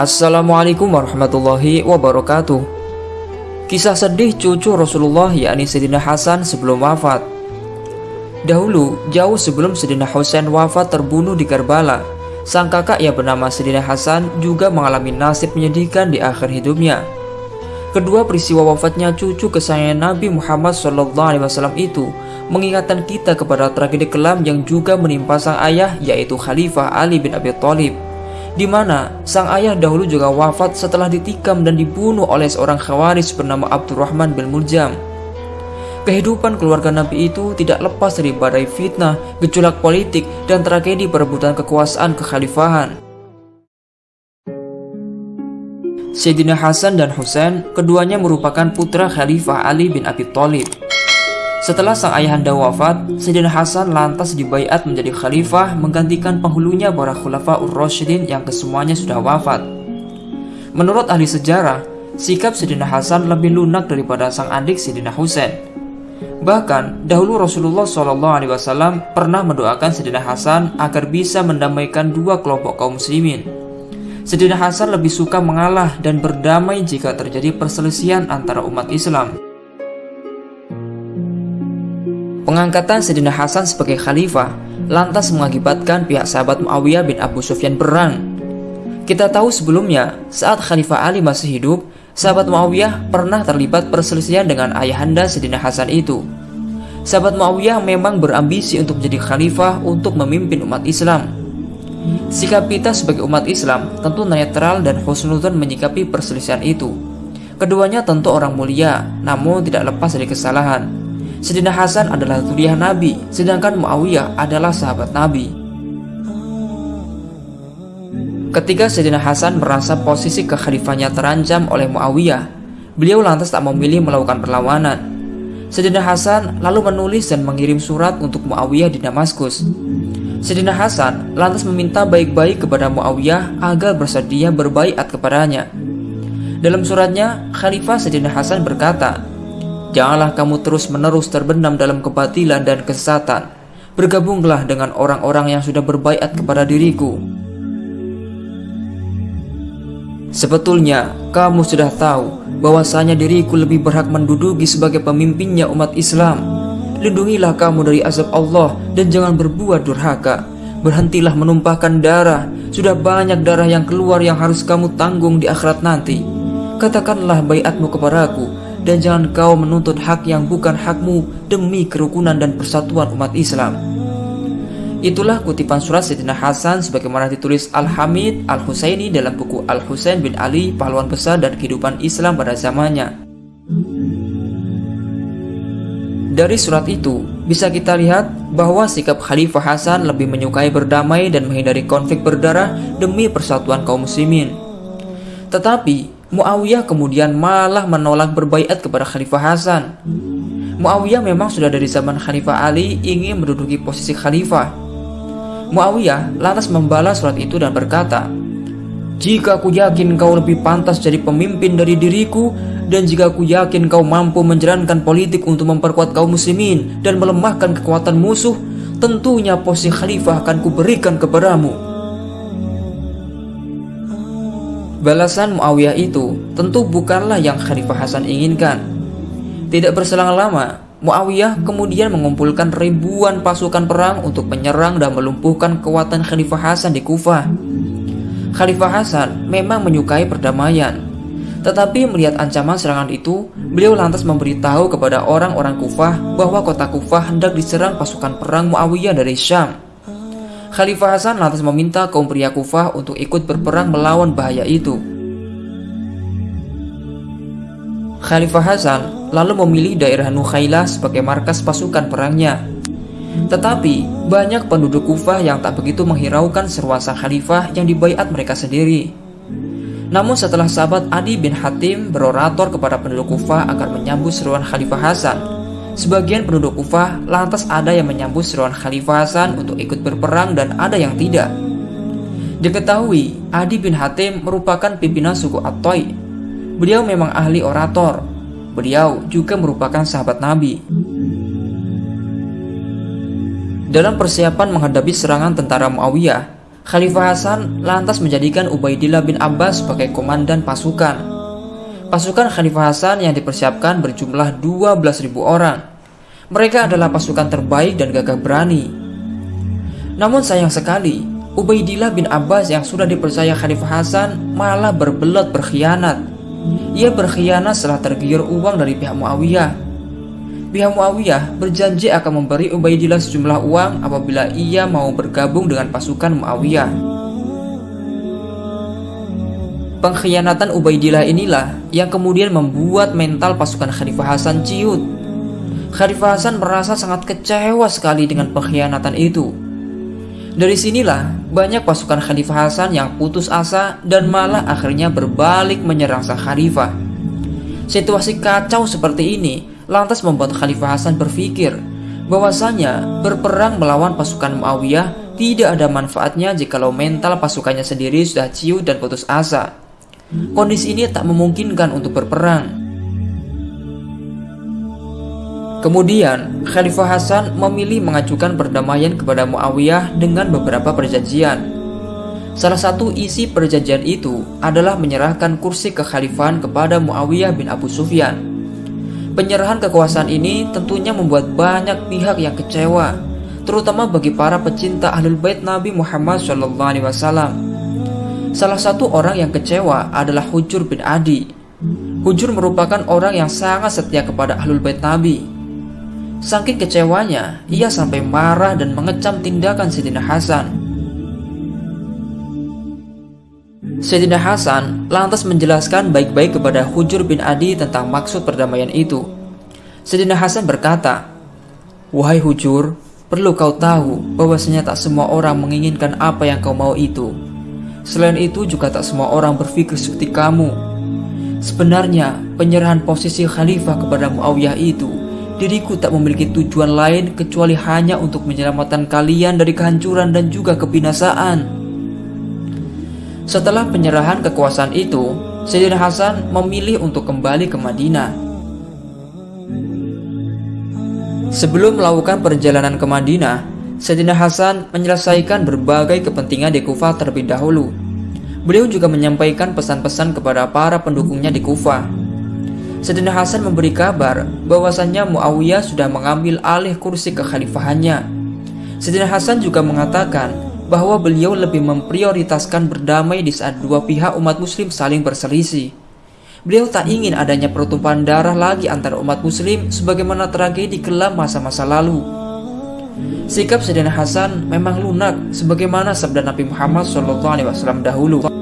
Assalamualaikum warahmatullahi wabarakatuh. Kisah sedih cucu Rasulullah yakni Sayyidina Hasan sebelum wafat. Dahulu, jauh sebelum Sayyidina Husain wafat terbunuh di Karbala Sang kakak yang bernama Sayyidina Hasan juga mengalami nasib menyedihkan di akhir hidupnya. Kedua peristiwa wafatnya cucu kesayangan Nabi Muhammad SAW itu mengingatkan kita kepada tragedi kelam yang juga menimpa sang ayah yaitu Khalifah Ali bin Abi Thalib di mana sang ayah dahulu juga wafat setelah ditikam dan dibunuh oleh seorang khawaris bernama Abdurrahman bin Muljam. Kehidupan keluarga Nabi itu tidak lepas dari badai fitnah, gejolak politik, dan tragedi perebutan kekuasaan kekhalifahan. Sayyidina Hasan dan Husain keduanya merupakan putra Khalifah Ali bin Abi Thalib. Setelah sang ayahanda wafat, Sayyidina Hasan lantas dibaiat menjadi khalifah menggantikan penghulunya para khulafa ur-rasyidin yang kesemuanya sudah wafat. Menurut ahli sejarah, sikap Sayyidina Hasan lebih lunak daripada sang adik Sayyidina Husain. Bahkan, dahulu Rasulullah SAW pernah mendoakan Sayyidina Hasan agar bisa mendamaikan dua kelompok kaum muslimin. Sayyidina Hasan lebih suka mengalah dan berdamai jika terjadi perselisihan antara umat Islam. Pengangkatan Sayyidina Hasan sebagai khalifah lantas mengakibatkan pihak sahabat Muawiyah bin Abu Sufyan berang. Kita tahu sebelumnya, saat Khalifah Ali masih hidup, sahabat Muawiyah pernah terlibat perselisihan dengan ayahanda Sayyidina Hasan itu. Sahabat Muawiyah memang berambisi untuk menjadi khalifah untuk memimpin umat Islam. Sikap kita sebagai umat Islam tentu netral dan husnudzon menyikapi perselisihan itu. Keduanya tentu orang mulia, namun tidak lepas dari kesalahan. Sayyidina Hasan adalah zuriyah Nabi, sedangkan Muawiyah adalah sahabat Nabi. Ketika Sayyidina Hasan merasa posisi kekhalifahnya terancam oleh Muawiyah, beliau lantas tak memilih melakukan perlawanan. Sayyidina Hasan lalu menulis dan mengirim surat untuk Muawiyah di Damaskus. Sayyidina Hasan lantas meminta baik-baik kepada Muawiyah agar bersedia berbaiat kepadanya. Dalam suratnya, Khalifah Sayyidina Hasan berkata, Janganlah kamu terus-menerus terbenam dalam kebatilan dan kesesatan. Bergabunglah dengan orang-orang yang sudah berbaiat kepada diriku. Sebetulnya, kamu sudah tahu bahwasanya diriku lebih berhak menduduki sebagai pemimpinnya umat Islam. Lindungilah kamu dari azab Allah dan jangan berbuat durhaka. Berhentilah menumpahkan darah. Sudah banyak darah yang keluar yang harus kamu tanggung di akhirat nanti. Katakanlah baiatmu kepadaku dan jangan kau menuntut hak yang bukan hakmu demi kerukunan dan persatuan umat Islam. Itulah kutipan surat Sayyidina Hasan sebagaimana ditulis Al-Hamid Al-Husaini dalam buku Al-Husain bin Ali, pahlawan besar dan kehidupan Islam pada zamannya. Dari surat itu, bisa kita lihat bahwa sikap Khalifah Hasan lebih menyukai berdamai dan menghindari konflik berdarah demi persatuan kaum muslimin. Tetapi, Muawiyah kemudian malah menolak berbaiat kepada Khalifah Hasan. Muawiyah memang sudah dari zaman Khalifah Ali ingin menduduki posisi khalifah. Muawiyah lantas membalas surat itu dan berkata, "Jika aku yakin kau lebih pantas jadi pemimpin dari diriku dan jika aku yakin kau mampu menjalankan politik untuk memperkuat kaum muslimin dan melemahkan kekuatan musuh, tentunya posisi khalifah akan kuberikan kepadamu." Balasan Muawiyah itu tentu bukanlah yang Khalifah Hasan inginkan. Tidak berselang lama, Muawiyah kemudian mengumpulkan ribuan pasukan perang untuk menyerang dan melumpuhkan kekuatan Khalifah Hasan di Kufah. Khalifah Hasan memang menyukai perdamaian, tetapi melihat ancaman serangan itu, beliau lantas memberitahu kepada orang-orang Kufah bahwa kota Kufah hendak diserang pasukan perang Muawiyah dari Syam. Khalifah Hasan lantas meminta kaum pria Kufah untuk ikut berperang melawan bahaya itu. Khalifah Hasan lalu memilih daerah Nukhailah sebagai markas pasukan perangnya. Tetapi, banyak penduduk Kufah yang tak begitu menghiraukan seruan sang khalifah yang dibaiat mereka sendiri. Namun setelah sahabat Adi bin Hatim berorator kepada penduduk Kufah agar menyambut seruan Khalifah Hasan, Sebagian penduduk Kufah lantas ada yang menyambut seruan Khalifah Hasan untuk ikut berperang dan ada yang tidak. Diketahui, Adi bin Hatim merupakan pimpinan suku Atoy. Beliau memang ahli orator. Beliau juga merupakan sahabat Nabi. Dalam persiapan menghadapi serangan tentara Muawiyah, Khalifah Hasan lantas menjadikan Ubaidillah bin Abbas sebagai komandan pasukan. Pasukan Khalifah Hasan yang dipersiapkan berjumlah 12.000 orang. Mereka adalah pasukan terbaik dan gagah berani. Namun sayang sekali, Ubaidillah bin Abbas yang sudah dipercaya Khalifah Hasan malah berbelat berkhianat. Ia berkhianat setelah tergiur uang dari pihak Muawiyah Pihak Muawiyah berjanji akan memberi Ubaidillah sejumlah uang apabila ia mau bergabung dengan pasukan Muawiyah. Pengkhianatan Ubaidillah inilah yang kemudian membuat mental pasukan Khalifah Hasan ciut. Khalifah Hasan merasa sangat kecewa sekali dengan pengkhianatan itu. Dari sinilah banyak pasukan Khalifah Hasan yang putus asa dan malah akhirnya berbalik menyerang sang khalifah. Situasi kacau seperti ini lantas membuat Khalifah Hasan berpikir bahwasanya berperang melawan pasukan Muawiyah tidak ada manfaatnya jikalau mental pasukannya sendiri sudah ciut dan putus asa. Kondisi ini tak memungkinkan untuk berperang. Kemudian, Khalifah Hasan memilih mengajukan perdamaian kepada Muawiyah dengan beberapa perjanjian. Salah satu isi perjanjian itu adalah menyerahkan kursi kekhalifahan kepada Muawiyah bin Abu Sufyan. Penyerahan kekuasaan ini tentunya membuat banyak pihak yang kecewa, terutama bagi para pecinta Ahlul Bait Nabi Muhammad SAW. Salah satu orang yang kecewa adalah Hujur bin Adi. Hujur merupakan orang yang sangat setia kepada Ahlul Bait Nabi. Saking kecewanya, ia sampai marah dan mengecam tindakan Sayyidina Hasan. Sayyidina Hasan lantas menjelaskan baik-baik kepada Hujur bin Adi tentang maksud perdamaian itu. Sayyidina Hasan berkata, Wahai Hujur, perlu kau tahu bahwasanya tak semua orang menginginkan apa yang kau mau itu. Selain itu juga tak semua orang berpikir seperti kamu. Sebenarnya, penyerahan posisi khalifah kepada Muawiyah itu, diriku tak memiliki tujuan lain kecuali hanya untuk menyelamatkan kalian dari kehancuran dan juga kebinasaan. Setelah penyerahan kekuasaan itu, Sayyidina Hasan memilih untuk kembali ke Madinah. Sebelum melakukan perjalanan ke Madinah, Sayyidina Hasan menyelesaikan berbagai kepentingan di Kufah terlebih dahulu. Beliau juga menyampaikan pesan-pesan kepada para pendukungnya di Kufah. Sayyidina Hasan memberi kabar bahwasannya Muawiyah sudah mengambil alih kursi kekhalifahannya. Sayyidina Hasan juga mengatakan bahwa beliau lebih memprioritaskan berdamai di saat dua pihak umat muslim saling berselisih. Beliau tak ingin adanya pertumpahan darah lagi antara umat muslim sebagaimana tragedi kelam masa-masa lalu. Sikap Sayyidina Hasan memang lunak sebagaimana sabda Nabi Muhammad SAW dahulu.